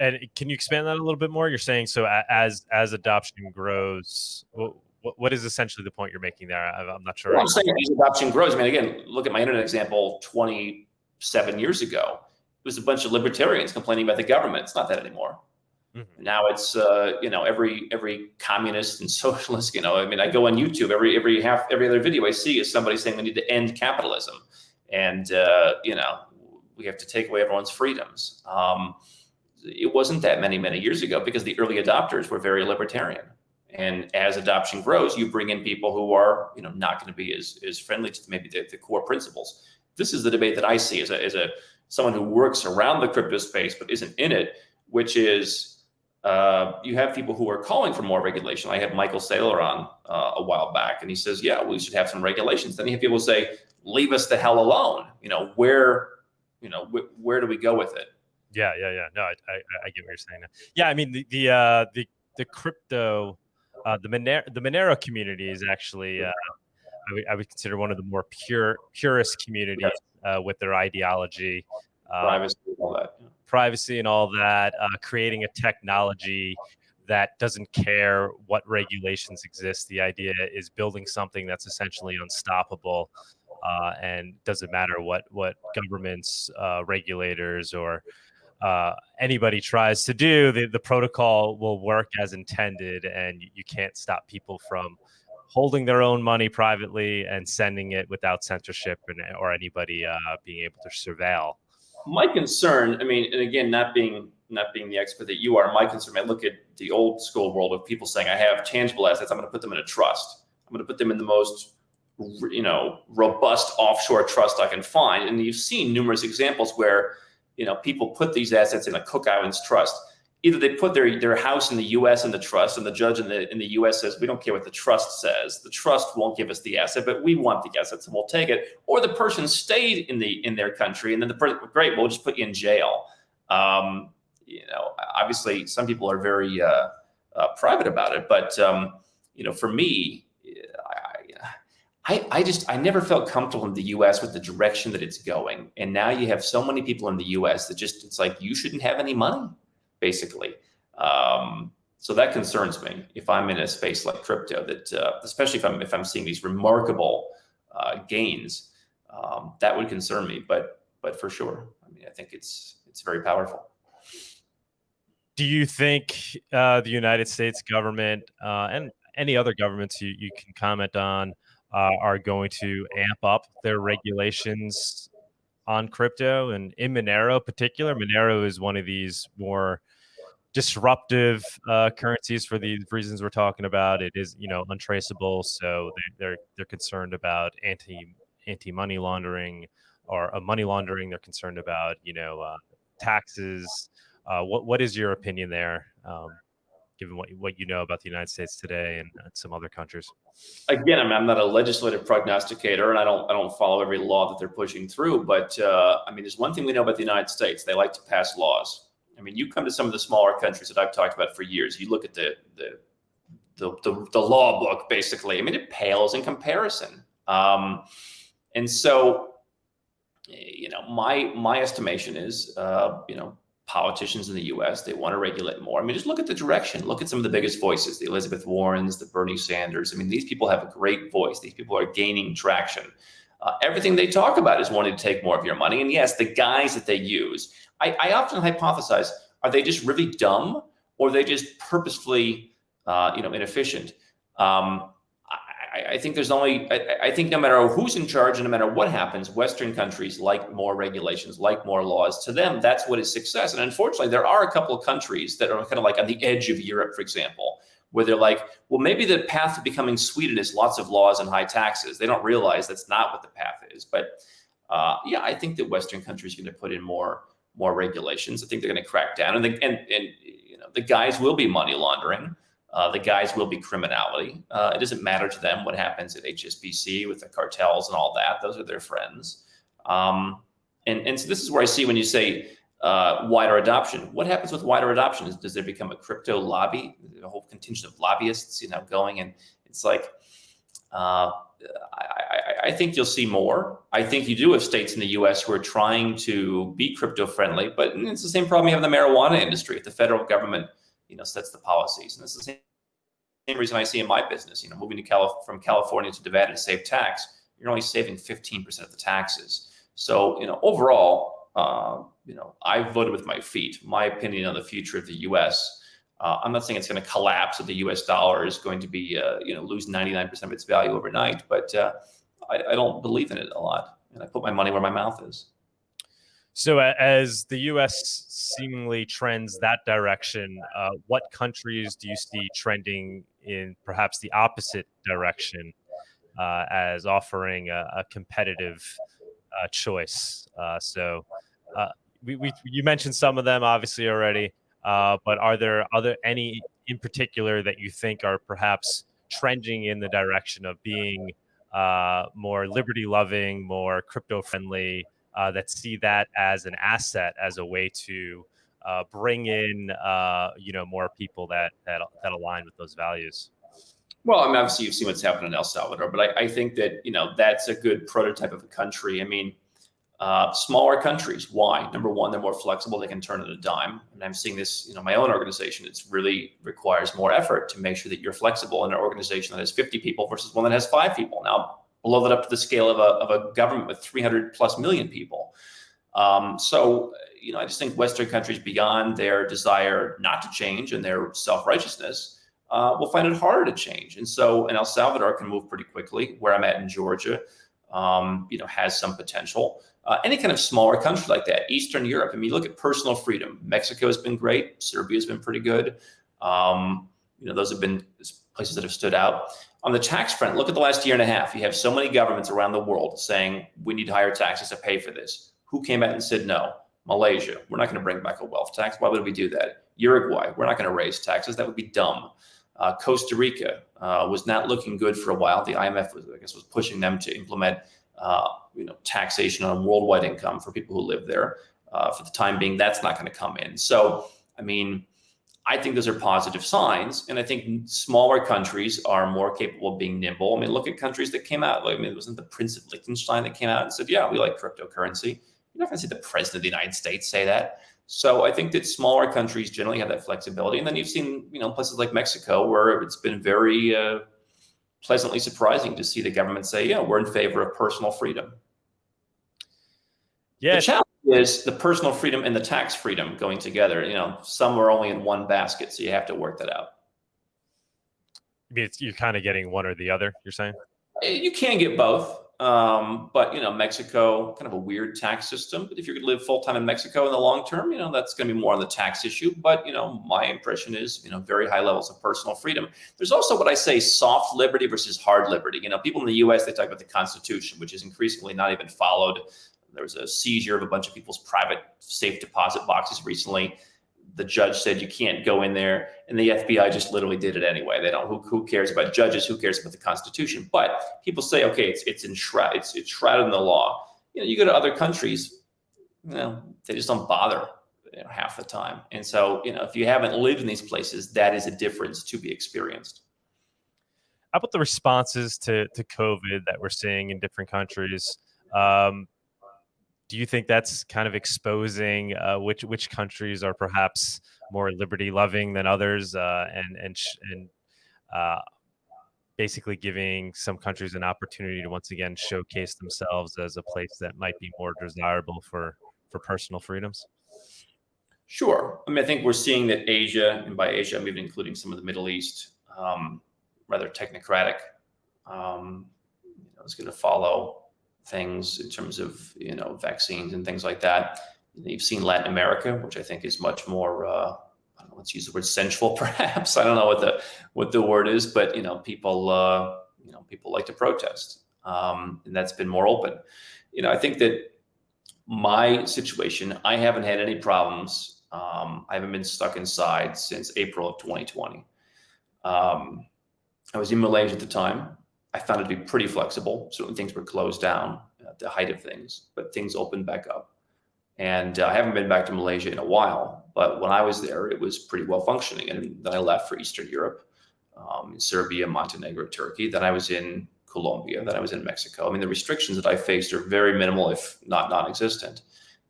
And can you expand that a little bit more? You're saying so as as adoption grows, what, what is essentially the point you're making there? I'm not sure. Well, I'm saying as adoption grows. I mean, again, look at my internet example 27 years ago. Was a bunch of libertarians complaining about the government. It's not that anymore. Mm-hmm. Now it's uh, you know every every communist and socialist. You know, I mean, I go on YouTube every every half every other video I see is somebody saying we need to end capitalism, and uh, you know we have to take away everyone's freedoms. Um, it wasn't that many many years ago because the early adopters were very libertarian and as adoption grows you bring in people who are you know not going to be as, as friendly to maybe the, the, core principles this is the debate that i see as a, as a someone who works around the crypto space but isn't in it which is uh, you have people who are calling for more regulation. I had Michael Saylor on uh, a while back, and he says, "Yeah, we should have some regulations." Then you have people say, "Leave us the hell alone." You know, where, you know, wh- where do we go with it? Yeah, yeah, yeah. No, I, I, I get what you're saying. Yeah, I mean the the uh, the the crypto, uh, the Monero the Monero community is actually uh, I, would, I would consider one of the more pure purest communities uh, with their ideology. Uh, privacy, all that. Privacy and all that. Uh, creating a technology that doesn't care what regulations exist. The idea is building something that's essentially unstoppable, uh, and doesn't matter what what governments, uh, regulators, or uh, anybody tries to do, the, the protocol will work as intended, and you, you can't stop people from holding their own money privately and sending it without censorship and, or anybody uh, being able to surveil. My concern, I mean, and again, not being not being the expert that you are, my concern. I look at the old school world of people saying, "I have tangible assets. I'm going to put them in a trust. I'm going to put them in the most, you know, robust offshore trust I can find." And you've seen numerous examples where you know, people put these assets in a Cook Islands trust. Either they put their their house in the U.S. in the trust, and the judge in the in the U.S. says we don't care what the trust says. The trust won't give us the asset, but we want the assets and we'll take it. Or the person stayed in the in their country, and then the person, great, we'll just put you in jail. Um, you know, obviously, some people are very uh, uh, private about it, but um, you know, for me, I, I just I never felt comfortable in the US with the direction that it's going. And now you have so many people in the US that just it's like you shouldn't have any money, basically. Um, so that concerns me if I'm in a space like crypto that uh, especially if I'm if I'm seeing these remarkable uh, gains, um, that would concern me. But but for sure, I mean I think it's it's very powerful. Do you think uh, the United States government uh, and any other governments you, you can comment on uh, are going to amp up their regulations on crypto and in Monero particular. Monero is one of these more disruptive uh, currencies for the reasons we're talking about. It is, you know, untraceable, so they, are they're concerned about anti anti money laundering or uh, money laundering. They're concerned about, you know, uh, taxes. Uh, what what is your opinion there? Um, given what what you know about the United States today and, some other countries? Again, I I'm not a legislative prognosticator, and I don't I don't follow every law that they're pushing through. But uh, I mean, there's one thing we know about the United States: they like to pass laws. I mean, you come to some of the smaller countries that I've talked about for years. You look at the the the, the, the law book, basically. I mean, it pales in comparison. Um, and so, you know, my my estimation is, uh, you know, politicians in the US. They want to regulate more. I mean, just look at the direction. Look at some of the biggest voices, the Elizabeth Warrens, the Bernie Sanders. I mean, these people have a great voice. These people are gaining traction. Uh, everything they talk about is wanting to take more of your money. And yes, the guys that they use, I, I often hypothesize, are they just really dumb or they just purposefully, uh, you know, inefficient? Um, I, I think there's only, I, I, think no matter who's in charge and no matter what happens, Western countries like more regulations, like more laws. To them, that's what is success. And unfortunately, there are a couple of countries that are kind of like on the edge of Europe, for example, where they're like, well, maybe the path to becoming Sweden is lots of laws and high taxes. They don't realize that's not what the path is. But uh, yeah, I think that Western countries are going to put in more more regulations. I think they're going to crack down, and the, and and you know the guys will be money laundering. Uh, the guys will be criminality. Uh, it doesn't matter to them what happens at HSBC with the cartels and all that. Those are their friends. Um, and, and so this is where I see when you say uh, wider adoption. What happens with wider adoption? Is, does there become a crypto lobby, a whole contingent of lobbyists, you know, going? And it's like, uh, I, I, I, think you'll see more. I think you do have states in the U.S. who are trying to be crypto friendly, but it's the same problem you have in the marijuana industry. If the federal government, you know, sets the policies, and it's the same, same reason I see in my business. You know, moving to Calif- from California to Nevada to save tax, you're only saving 15% of the taxes. So, you know, overall, uh, you know, I voted with my feet. My opinion on the future of the U.S. Uh, I'm not saying it's going to collapse, or the U.S. dollar is going to be, uh, you know, lose 99% of its value overnight. But uh, I, I, don't believe in it a lot, and I put my money where my mouth is. So, as the U.S. seemingly trends that direction, uh, what countries do you see trending in perhaps the opposite direction, uh, as offering a, a competitive choice? so uh, we, we you mentioned some of them obviously already, uh, but are there other any in particular that you think are perhaps trending in the direction of being uh, more liberty loving, more crypto friendly, uh, that see that as an asset, as a way to uh, bring in uh, you know more people that that that align with those values. Well, I mean, obviously you've seen what's happened in El Salvador, but I, I think that you know that's a good prototype of a country. I mean uh, smaller countries, why? Number one, they're more flexible. They can turn it a dime. And I'm seeing this, you know, my own organization. It really requires more effort to make sure that you're flexible in an organization that has 50 people versus one that has five people. Now, blow that up to the scale of a, of a government with 300 plus million people. Um, so, you know, I just think Western countries, beyond their desire not to change and their self righteousness, uh, will find it harder to change. And so, and El Salvador can move pretty quickly. Where I'm at in Georgia, um, you know, has some potential uh, any kind of smaller country like that, Eastern Europe. I mean, look at personal freedom. Mexico has been great. Serbia has been pretty good. Um, you know, those have been places that have stood out. On the tax front, look at the last year and a half. You have so many governments around the world saying we need higher taxes to pay for this. Who came out and said no? Malaysia, we're not going to bring back a wealth tax. Why would we do that? Uruguay, we're not going to raise taxes. That would be dumb. Uh, Costa Rica uh, was not looking good for a while. The IMF was, I guess, was pushing them to implement uh, you know, taxation on worldwide income for people who live there. Uh, for the time being, that's not going to come in. So, I mean, I think those are positive signs, and I think smaller countries are more capable of being nimble. I mean, look at countries that came out. Like, I mean, it wasn't the Prince of Liechtenstein that came out and said, "Yeah, we like cryptocurrency." You're not going to see the president of the United States say that. So I think that smaller countries generally have that flexibility, and then you've seen, you know, places like Mexico where it's been very uh, pleasantly surprising to see the government say, yeah, we're in favor of personal freedom. Yeah. The challenge is the personal freedom and the tax freedom going together. You know, some are only in one basket, so you have to work that out. I mean, you're kind of getting one or the other, you're saying? You can get both. Um, but you know, Mexico, kind of a weird tax system. But if you could live full time in Mexico in the long term, you know, that's going to be more on the tax issue. But you know, my impression is, you know, very high levels of personal freedom. There's also what I say soft liberty versus hard liberty. You know, people in the U.S. they talk about the Constitution, which is increasingly not even followed. There was a seizure of a bunch of people's private safe deposit boxes recently. The judge said you can't go in there. And the fbi just literally did it anyway. They don't who, who cares about judges? Who cares about the constitution? But people say okay it's it's enshrouded it's, it's shrouded in the law. You know you go to other countries you know they just don't bother you know, half the time. And so you know if you haven't lived in these places that is a difference to be experienced. How about the responses to to covid that we're seeing in different countries? Um, do you think that's kind of exposing uh, which which countries are perhaps more liberty loving than others, uh, and and and uh, basically giving some countries an opportunity to once again showcase themselves as a place that might be more desirable for for personal freedoms? Sure. I mean, I think we're seeing that Asia, and by Asia, I'm even including some of the Middle East, um, rather technocratic, um, you know, is going to follow things in terms of you know vaccines and things like that. You've seen Latin America, which I think is much more uh, know, let's use the word sensual, perhaps. I don't know what the what the word is, but you know, people uh, you know people like to protest, um, and that's been more open. You know, I think that my situation, I haven't had any problems. Um, I haven't been stuck inside since April of 2020. Um, I was in Malaysia at the time. I found it to be pretty flexible. Certain things were closed down at the height of things, but things opened back up. And uh, I haven't been back to Malaysia in a while, but when I was there, it was pretty well functioning. And then I left for Eastern Europe, um, Serbia, Montenegro, Turkey. Then I was in Colombia. Then I was in Mexico. I mean, the restrictions that I faced are very minimal, if not non-existent.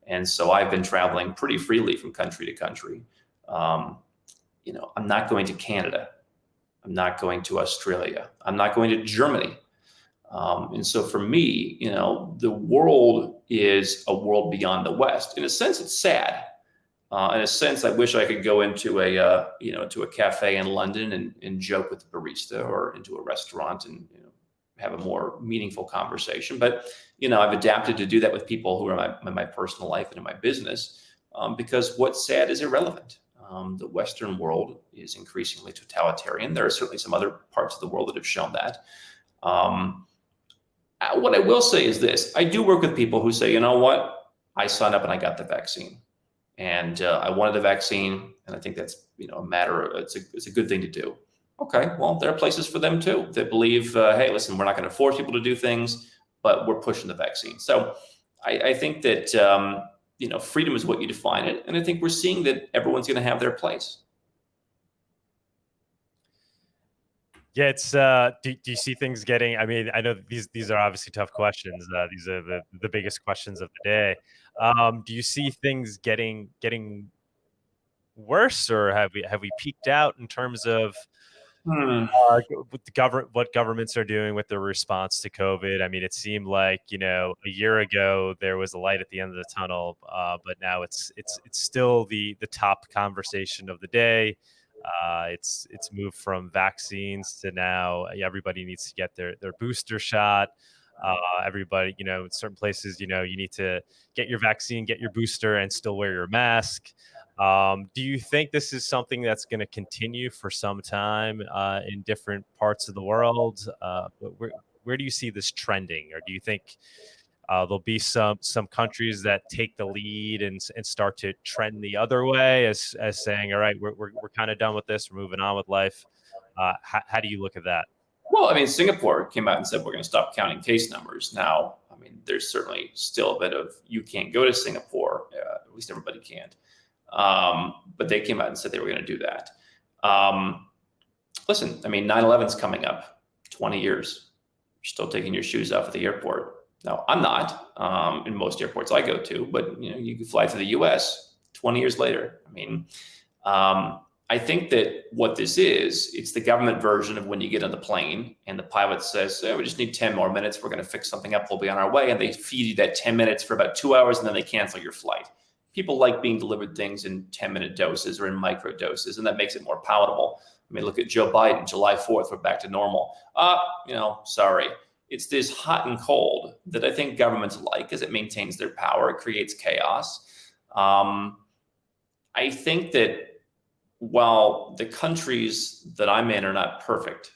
And so I've been traveling pretty freely from country to country. Um, you know, I'm not going to Canada. I'm not going to Australia. I'm not going to Germany. Um, and so for me, you know, the world is a world beyond the West. In a sense, it's sad. Uh, in a sense, I wish I could go into a, uh, you know, to a cafe in London and, and joke with the barista or into a restaurant and, you know, have a more meaningful conversation. But, you know, I've adapted to do that with people who are my, in my personal life and in my business um, because what's sad is irrelevant. Um, the Western world is increasingly totalitarian. There are certainly some other parts of the world that have shown that. Um, uh, what I will say is this, I do work with people who say, you know what, I signed up and I got the vaccine and uh, I wanted the vaccine. And I think that's, you know, a matter of, it's a, it's a good thing to do. Okay, well, there are places for them too that believe, uh, hey, listen, we're not going to force people to do things, but we're pushing the vaccine. So I, I think that, um, you know, freedom is what you define it. And I think we're seeing that everyone's going to have their place. Yeah, it's. Uh, do, do you see things getting? I mean, I know these these are obviously tough questions. Uh, these are the, the biggest questions of the day. Um, do you see things getting getting worse, or have we have we peaked out in terms of hmm. uh, government what governments are doing with their response to COVID? I mean, it seemed like you know a year ago there was a light at the end of the tunnel, uh, but now it's it's it's still the the top conversation of the day. Uh, it's it's moved from vaccines to now everybody needs to get their their booster shot. Uh, everybody, you know, in certain places, you know, you need to get your vaccine, get your booster, and still wear your mask. Um, do you think this is something that's going to continue for some time uh, in different parts of the world? Uh, where, where do you see this trending, or do you think uh, there'll be some some countries that take the lead and, and start to trend the other way as, as saying, all right, we're, we're, we're kind of done with this. We're moving on with life. Uh, how, how do you look at that? Well, I mean, Singapore came out and said we're going to stop counting case numbers. Now, I mean, there's certainly still a bit of you can't go to Singapore. Uh, at least everybody can't. Um, but they came out and said they were going to do that. Um, listen, I mean, 9 11's coming up 20 years. You're still taking your shoes off at the airport. Now, I'm not um, in most airports I go to, but you know, you can fly to the U.S. 20 years later. I mean, um, I think that what this is, it's the government version of when you get on the plane and the pilot says, oh, "We just need 10 more minutes. We're going to fix something up. We'll be on our way," and they feed you that 10 minutes for about two hours, and then they cancel your flight. People like being delivered things in 10 minute doses or in micro doses, and that makes it more palatable. I mean, look at Joe Biden, July 4th, we're back to normal. Uh, you know, sorry it's this hot and cold that I think governments like because it maintains their power, it creates chaos. Um, I think that while the countries that I'm in are not perfect,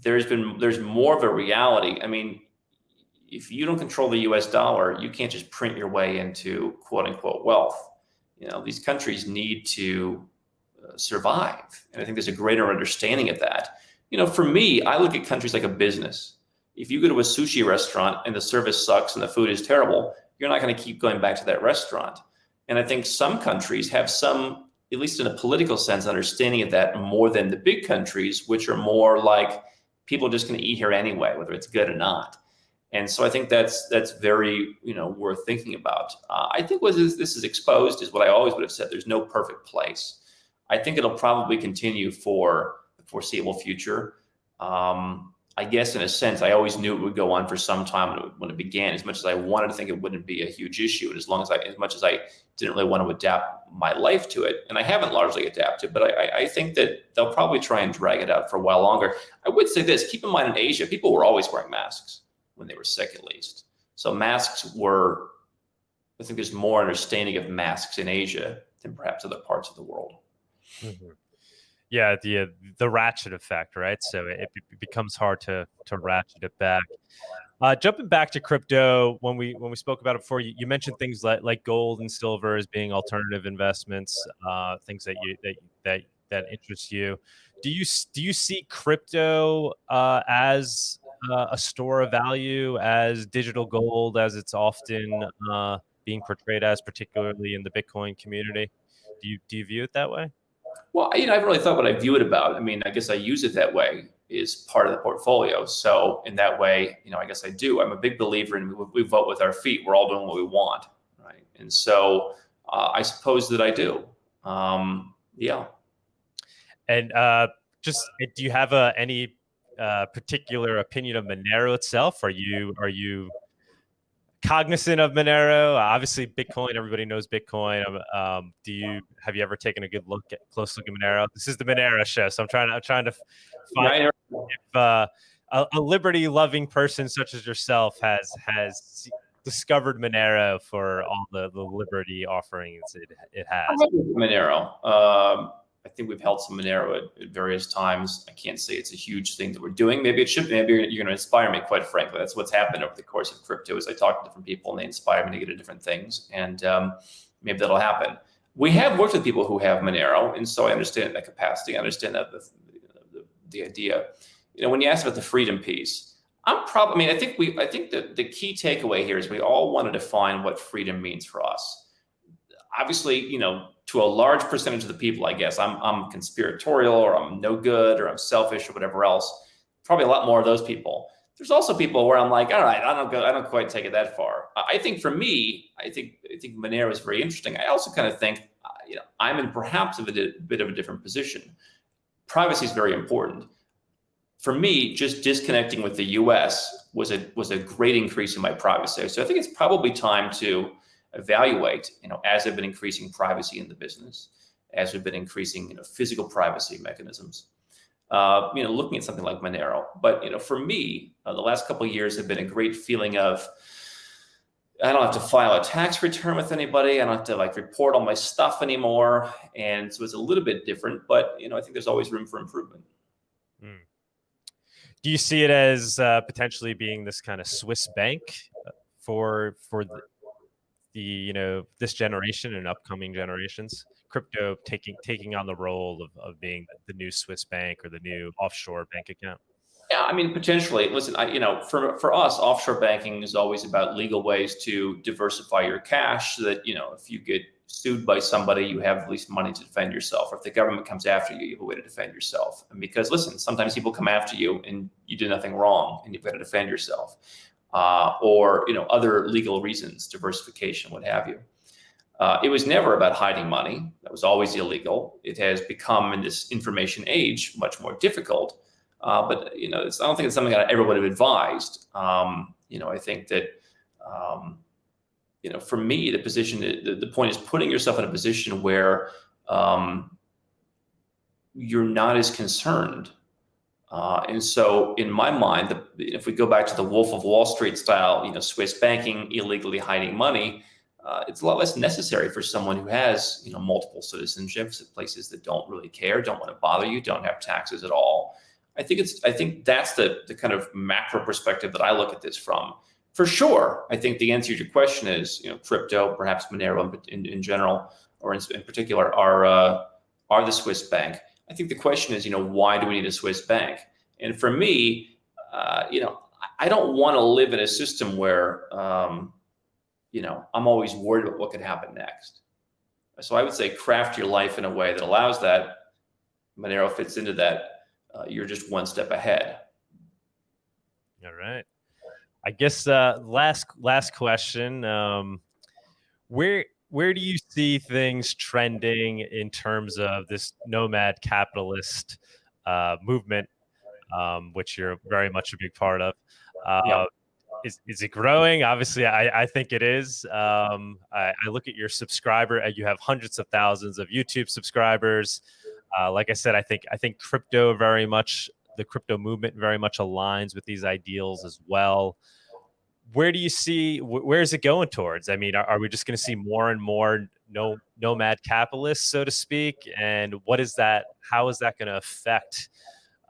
there's been there's more of a reality. I mean, if you don't control the U.S. dollar, you can't just print your way into quote unquote wealth. You know, these countries need to uh, survive, and I think there's a greater understanding of that. You know, for me, I look at countries like a business if you go to a sushi restaurant and the service sucks and the food is terrible, you're not going to keep going back to that restaurant. And I think some countries have some, at least in a political sense, understanding of that more than the big countries, which are more like people are just going to eat here anyway, whether it's good or not. And so I think that's that's very you know worth thinking about. Uh, I think what this, this is exposed is what I always would have said. There's no perfect place. I think it'll probably continue for the foreseeable future. Um, I guess in a sense, I always knew it would go on for some time when it, when it, began. As much as I wanted to think it wouldn't be a huge issue, and as long as I, as much as I didn't really want to adapt my life to it, and I haven't largely adapted, but I, I think that they'll probably try and drag it out for a while longer. I would say this: keep in mind, in Asia, people were always wearing masks when they were sick, at least. So masks were. I think there's more understanding of masks in Asia than perhaps other parts of the world. Mm-hmm. Yeah, the uh, the ratchet effect, right? So it, it, becomes hard to to ratchet it back. Uh, jumping back to crypto, when we when we spoke about it before, you, you mentioned things like like gold and silver as being alternative investments, uh, things that you that that that interest you. Do you do you see crypto uh, as uh, a store of value, as digital gold, as it's often uh, being portrayed as, particularly in the Bitcoin community? Do you do you view it that way? Well, you know, I haven't really thought what I view it about. I mean, I guess I use it that way is part of the portfolio. So in that way, you know, I guess I do. I'm a big believer in we, we vote with our feet. We're all doing what we want, right? And so uh, I suppose that I do. Um, yeah. And uh, just eh, do you have uh, any uh, particular opinion of Monero itself? Are you are you cognizant of Monero? Obviously, Bitcoin. Everybody knows Bitcoin. Um, um, do you have you ever taken a good look at close look at Monero? This is the Monero show, so I'm trying. I'm trying to find if uh, a, a liberty loving person such as yourself has has discovered Monero for all the, the liberty offerings it, it has. Monero. Um, I think we've held some Monero at, at, various times. I can't say it's a huge thing that we're doing. Maybe it should. Maybe you're, you're going to inspire me. Quite frankly, that's what's happened over the course of crypto. Is I talk to different people and they inspire me to get into different things, and um, maybe that'll happen. We have worked with people who have Monero, and so I understand that capacity. I understand that the, the, the idea. You know, when you ask about the freedom piece, I'm probably. I mean, I think we. I think the the key takeaway here is we all want to define what freedom means for us. Obviously, you know, to a large percentage of the people, I guess I'm, I'm conspiratorial or I'm no good or I'm selfish or whatever else. Probably a lot more of those people. There's also people where I'm like, all right, I don't go, I don't quite take it that far. I think for me, I think I think Monero is very interesting. I also kind of think, uh, you know, I'm in perhaps a bit, bit of a different position. Privacy is very important. For me, just disconnecting with the U.S. was a was a great increase in my privacy. So I think it's probably time to evaluate, you know, as they've been increasing privacy in the business, as we've been increasing, you know, physical privacy mechanisms. Uh, you know, looking at something like Monero. But you know, for me, uh, the last couple of years have been a great feeling of I don't have to file a tax return with anybody. I don't have to like report all my stuff anymore, and so it's a little bit different. But you know, I think there's always room for improvement. Mm. Do you see it as uh, potentially being this kind of Swiss bank uh, for for the, the you know this generation and upcoming generations crypto taking taking on the role of, of being the new swiss bank or the new offshore bank account? Yeah i mean potentially listen i you know for for us offshore banking is always about legal ways to diversify your cash so that you know if you get sued by somebody you have at least money to defend yourself. Or if the government comes after you you have a way to defend yourself. And because listen sometimes people come after you and you do nothing wrong and you've got to defend yourself uh, or you know other legal reasons, diversification, what have you. Uh, it was never about hiding money. That was always illegal. It has become in this information age much more difficult. Uh, but you know, I don't think it's something that I ever would have advised. Um, you know, I think that um, you know, for me, the position, the, the point is putting yourself in a position where um, you're not as concerned uh, and so, in my mind, the, if we go back to the Wolf of Wall Street style, you know, Swiss banking, illegally hiding money, uh, it's a lot less necessary for someone who has, you know, multiple citizenships at places that don't really care, don't want to bother you, don't have taxes at all. I think it's, I think that's the the kind of macro perspective that I look at this from. For sure, I think the answer to your question is, you know, crypto, perhaps Monero in, in, in general, or in, in particular, are uh, are the Swiss bank. I think the question is, you know, why do we need a Swiss bank? And for me, uh, you know, I don't want to live in a system where, um, you know, I'm always worried about what could happen next. So I would say craft your life in a way that allows that. Monero fits into that. Uh, you're just one step ahead. All right. I guess uh, last last question. Um, where where do you see things trending in terms of this nomad capitalist uh, movement, um, which you're very much a big part of? Uh, yeah. Is, is it growing? Obviously, I, I think it is. Um, I, I, look at your subscriber, and you have hundreds of thousands of YouTube subscribers. Uh, like I said, I think I think crypto very much the crypto movement very much aligns with these ideals as well where do you see where is it going towards? I mean, are, are we just going to see more and more no nomad capitalists, so to speak, and what is that? How is that going to affect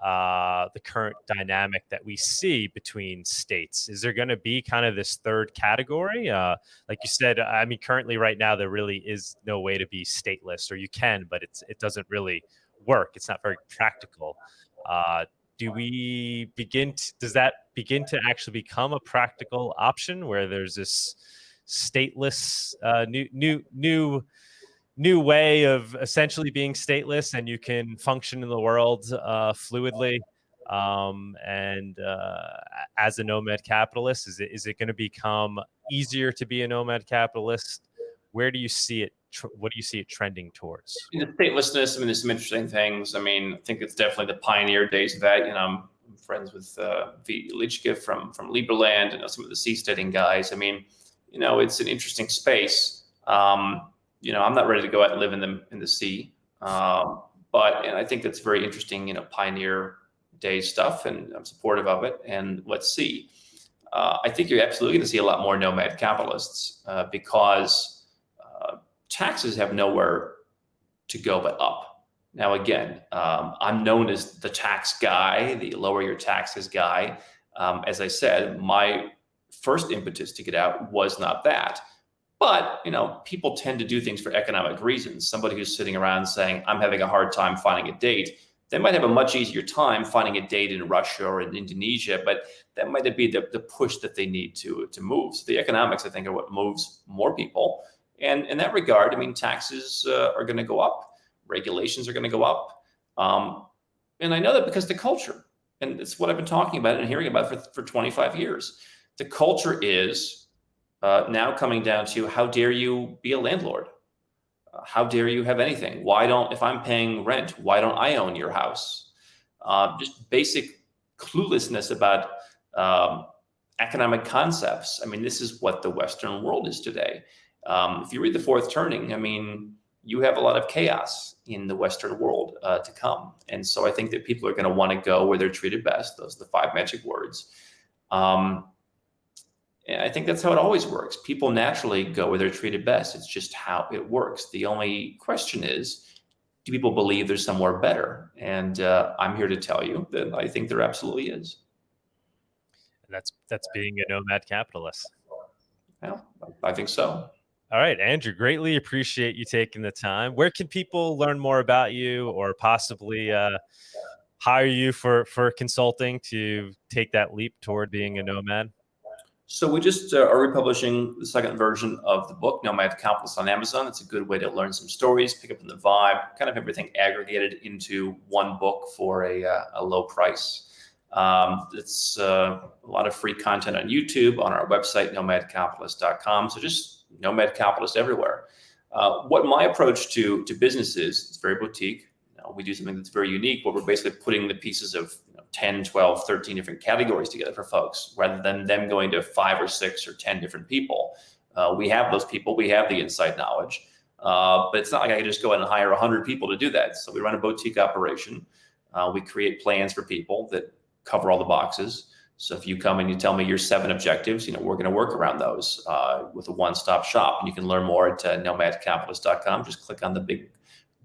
uh, the current dynamic that we see between states? Is there going to be kind of this third category? Uh, like you said, I mean, currently, right now, there really is no way to be stateless, or you can, but it's it doesn't really work. It's not very practical. Uh, do we begin? To, does that begin to actually become a practical option where there's this stateless uh, new new new new way of essentially being stateless and you can function in the world uh, fluidly um, and uh, as a nomad capitalist is it is it going to become easier to be a nomad capitalist where do you see it what do you see it trending towards the statelessness i mean there's some interesting things i mean i think it's definitely the pioneer days of that you know i'm friends with uh, Vít Jedlička from from liberland and some of the seasteading guys i mean you know it's an interesting space um, you know, I'm not ready to go out and live in the in the sea. Um, but and I think that's very interesting, you know, pioneer day stuff, and I'm supportive of it. And let's see. Uh, I think you're absolutely going to see a lot more nomad capitalists uh, because taxes have nowhere to go but up. Now, again, um, I'm known as the tax guy, the lower your taxes guy. Um, as I said, my first impetus to get out was not that. But you know, people tend to do things for economic reasons. Somebody who's sitting around saying, "I'm having a hard time finding a date," they might have a much easier time finding a date in Russia or in Indonesia, but that might be the, the push that they need to to move. So the economics, I think, are what moves more people. And in that regard, I mean, taxes uh, are going to go up, regulations are going to go up, um, and I know that because the culture, and it's what I've been talking about and hearing about for for 25 years. The culture is uh, now coming down to how dare you be a landlord? Uh, how dare you have anything? Why don't, if I'm paying rent, why don't I own your house? Uh, just basic cluelessness about um, economic concepts. I mean, this is what the Western world is today. Um, if you read The Fourth Turning, I mean, you have a lot of chaos in the Western world uh, to come. And so I think that people are going to want to go where they're treated best. Those are the five magic words. Um, and I think that's how it always works. People naturally go where they're treated best. It's just how it works. The only question is, do people believe there's somewhere better? And uh, I'm here to tell you that I think there absolutely is. And that's that's being a nomad capitalist. Well, I think so. All right, Andrew, greatly appreciate you taking the time. Where can people learn more about you or possibly uh, hire you for for consulting to take that leap toward being a nomad? So we just uh, are republishing the second version of the book, Nomad Capitalist on Amazon. It's a good way to learn some stories, pick up on the vibe, kind of everything aggregated into one book for a, uh, a low price. Um, it's uh, a lot of free content on YouTube, on our website, nomadcapitalist.com. So just nomad capitalist everywhere. Uh, what my approach to, to business is, it's very boutique. You know, we do something that's very unique, but we're basically putting the pieces of 10, 12, 13 different categories together for folks rather than them going to five or six or 10 different people. Uh, we have those people, we have the inside knowledge, uh, but it's not like I can just go in and hire 100 people to do that. So we run a boutique operation. Uh, we create plans for people that cover all the boxes. So if you come and you tell me your seven objectives, you know, we're going to work around those uh, with a one-stop shop. And you can learn more at uh, nomadcapitalist.com. Just click on the big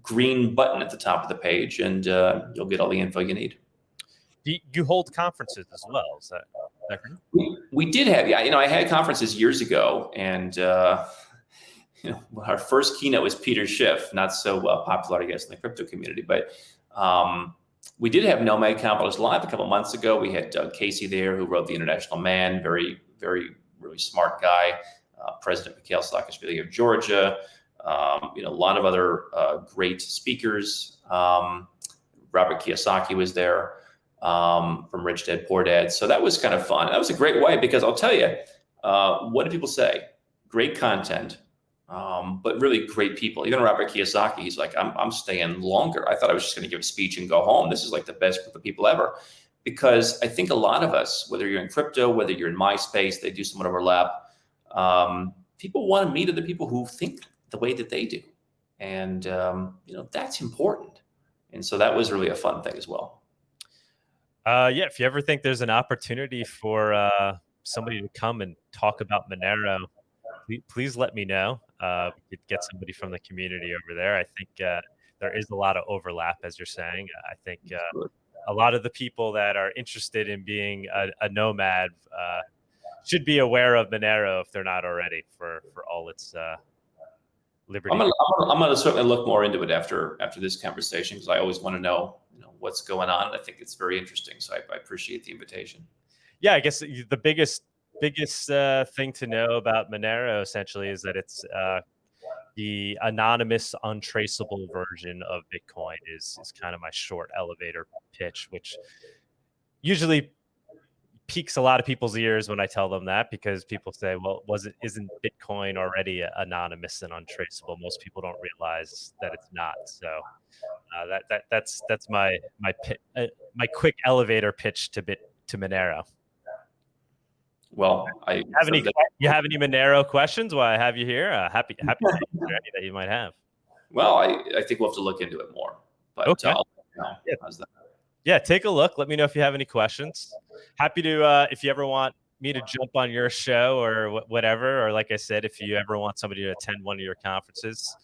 green button at the top of the page and uh, you'll get all the info you need you, you hold conferences as well. Is that, is that we, we did have, yeah, you know, I had conferences years ago and, uh, you know, our first keynote was Peter Schiff, not so uh, popular, I guess, in the crypto community, but um, we did have Nomad Capitalist Live a couple months ago. We had Doug Casey there, who wrote The International Man, very, very, really smart guy. Uh, President Mikhail Saakashvili of Georgia. Um, you know, a lot of other uh, great speakers. Um, Robert Kiyosaki was there um, from Rich Dad Poor Dad. So that was kind of fun. That was a great way because I'll tell you, uh, what do people say? Great content, um, but really great people. Even Robert Kiyosaki, he's like, I'm, I'm staying longer. I thought I was just going to give a speech and go home. This is like the best group of people ever. Because I think a lot of us, whether you're in crypto, whether you're in my space, they do somewhat overlap. Um, people want to meet other people who think the way that they do. And, um, you know, that's important. And so that was really a fun thing as well. Uh, yeah, if you ever think there's an opportunity for uh, somebody to come and talk about Monero, please, please let me know. Uh, we could get somebody from the community over there. I think uh, there is a lot of overlap, as you're saying. I think uh, a lot of the people that are interested in being a, a nomad uh, should be aware of Monero if they're not already for for all its uh, liberty. I'm gonna, I'm, gonna, I'm gonna certainly look more into it after after this conversation because I always want to know you know what's going on. I think it's very interesting, so I, I appreciate the invitation. Yeah, I guess the biggest biggest uh, thing to know about Monero essentially is that it's uh, the anonymous, untraceable version of Bitcoin. Is is kind of my short elevator pitch, which usually piques a lot of people's ears when I tell them that because people say, "Well, was it isn't Bitcoin already anonymous and untraceable?" Most people don't realize that it's not. So uh, that that that's that's my my uh, my quick elevator pitch to bit to Monero. Well, I have any. you have any Monero questions? While I have you here, uh, happy happy any that you might have. Well, I, I think we'll have to look into it more. But okay. Uh, yeah. yeah, take a look. Let me know if you have any questions. Happy to uh, if you ever want me to jump on your show or whatever, or like I said, if you ever want somebody to attend one of your conferences,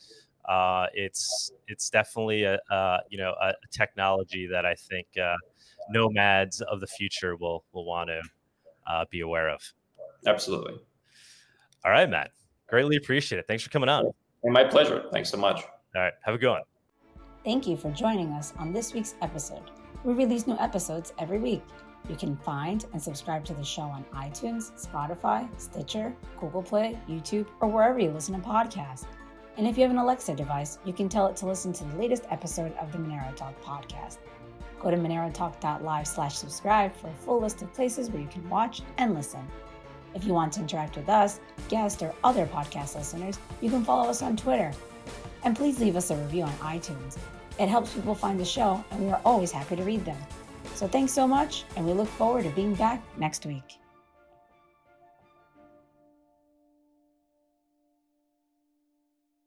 uh, it's it's definitely a, uh, you know a technology that I think uh, nomads of the future will will want to uh, be aware of. Absolutely. All right, Matt. Greatly appreciate it. Thanks for coming on. And my pleasure. Thanks so much. All right. Have a good one. Thank you for joining us on this week's episode. We release new episodes every week. You can find and subscribe to the show on iTunes, Spotify, Stitcher, Google Play, YouTube, or wherever you listen to podcasts. And if you have an Alexa device, you can tell it to listen to the latest episode of the Monero Talk podcast. Go to monerotalk.live slash subscribe for a full list of places where you can watch and listen. If you want to interact with us, guests, or other podcast listeners, you can follow us on Twitter. And please leave us a review on iTunes. It helps people find the show, and we are always happy to read them. So thanks so much, and we look forward to being back next week.